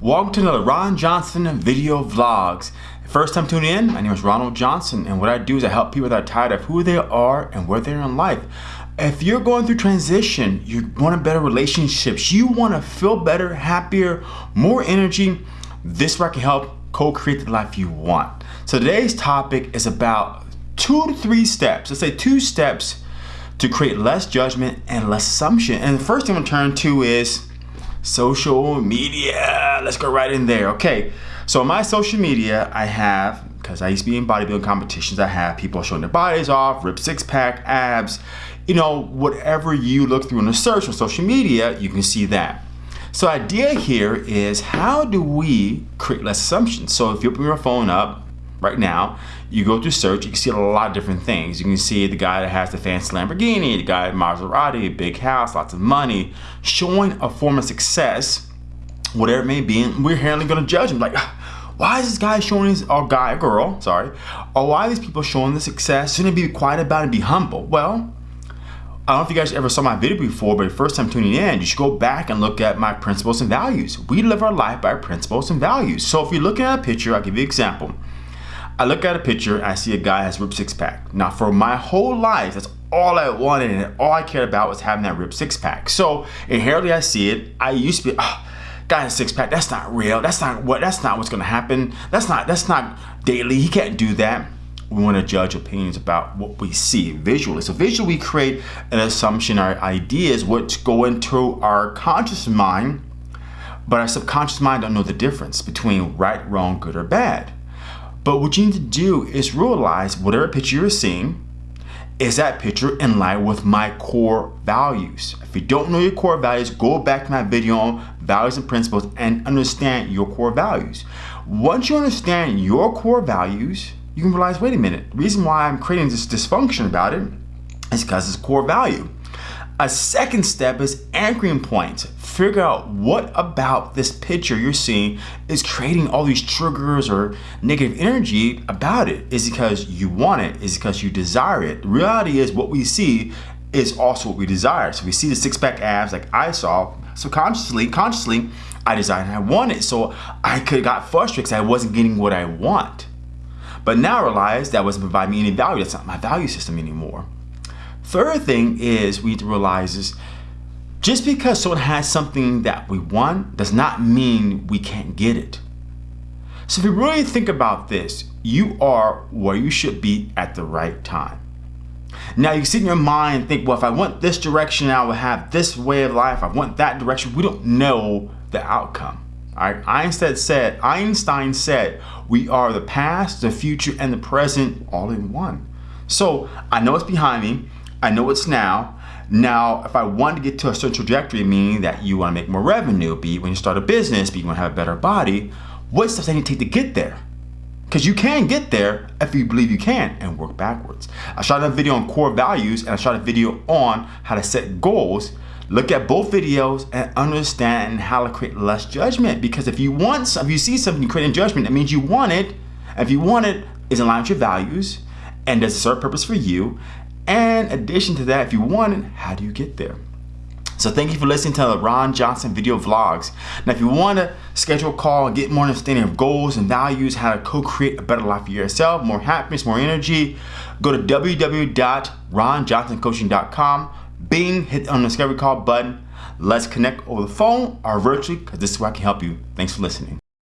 Welcome to another Ron Johnson video vlogs. First time tuning in, my name is Ronald Johnson and what I do is I help people that are tired of who they are and where they're in life. If you're going through transition, you want a better relationships, you want to feel better, happier, more energy, this where I can help co-create the life you want. So today's topic is about two to three steps. Let's say two steps to create less judgment and less assumption. And the first thing I'm gonna turn to is social media. Let's go right in there. Okay, so my social media, I have, because I used to be in bodybuilding competitions, I have people showing their bodies off, ripped six pack, abs, you know, whatever you look through in the search on social media, you can see that. So idea here is how do we create less assumptions? So if you open your phone up, right now, you go through search, you can see a lot of different things. You can see the guy that has the fancy Lamborghini, the guy at Maserati, big house, lots of money, showing a form of success, whatever it may be, and we're inherently gonna judge him like, why is this guy showing his, or guy, girl, sorry, or why are these people showing the success? Shouldn't be quiet about it and be humble? Well, I don't know if you guys ever saw my video before, but the first time tuning in, you should go back and look at my principles and values. We live our life by principles and values. So if you're looking at a picture, I'll give you an example. I look at a picture, I see a guy has ripped six pack. Now for my whole life, that's all I wanted and all I cared about was having that ripped six pack. So inherently I see it. I used to be, oh, guy has six pack, that's not real. That's not what, that's not what's gonna happen. That's not, that's not daily. He can't do that. We wanna judge opinions about what we see visually. So visually we create an assumption, our ideas, which go into our conscious mind, but our subconscious mind don't know the difference between right, wrong, good, or bad. But what you need to do is realize whatever picture you're seeing, is that picture in line with my core values? If you don't know your core values, go back to my video on values and principles and understand your core values. Once you understand your core values, you can realize, wait a minute, the reason why I'm creating this dysfunction about it is because it's core value. A second step is anchoring points. Figure out what about this picture you're seeing is creating all these triggers or negative energy about it. Is because you want it? Is because you desire it? The reality is what we see is also what we desire. So we see the six pack abs like I saw. So consciously, consciously, I desired and I want it. So I could have got frustrated because I wasn't getting what I want. But now I realize that wasn't providing me any value. That's not my value system anymore. Third thing is we need to realize is just because someone has something that we want does not mean we can't get it. So if you really think about this, you are where you should be at the right time. Now you sit in your mind and think, well, if I want this direction, I will have this way of life. I want that direction. We don't know the outcome. All right? Einstein said, Einstein said, we are the past, the future, and the present all in one. So I know it's behind me. I know it's now. Now, if I want to get to a certain trajectory, meaning that you want to make more revenue, be it when you start a business, be it when you have a better body, what steps do I need to take to get there? Because you can get there if you believe you can and work backwards. I shot a video on core values and I shot a video on how to set goals. Look at both videos and understand how to create less judgment. Because if you want, if you see something, you create a judgment, that means you want it. If you want it, is in line with your values and does serve purpose for you and addition to that, if you want it, how do you get there? So thank you for listening to the Ron Johnson video vlogs. Now, if you want to schedule a call and get more understanding of goals and values, how to co-create a better life for yourself, more happiness, more energy, go to www.ronjohnsoncoaching.com. Bing, hit on the discovery call button. Let's connect over the phone or virtually because this is where I can help you. Thanks for listening.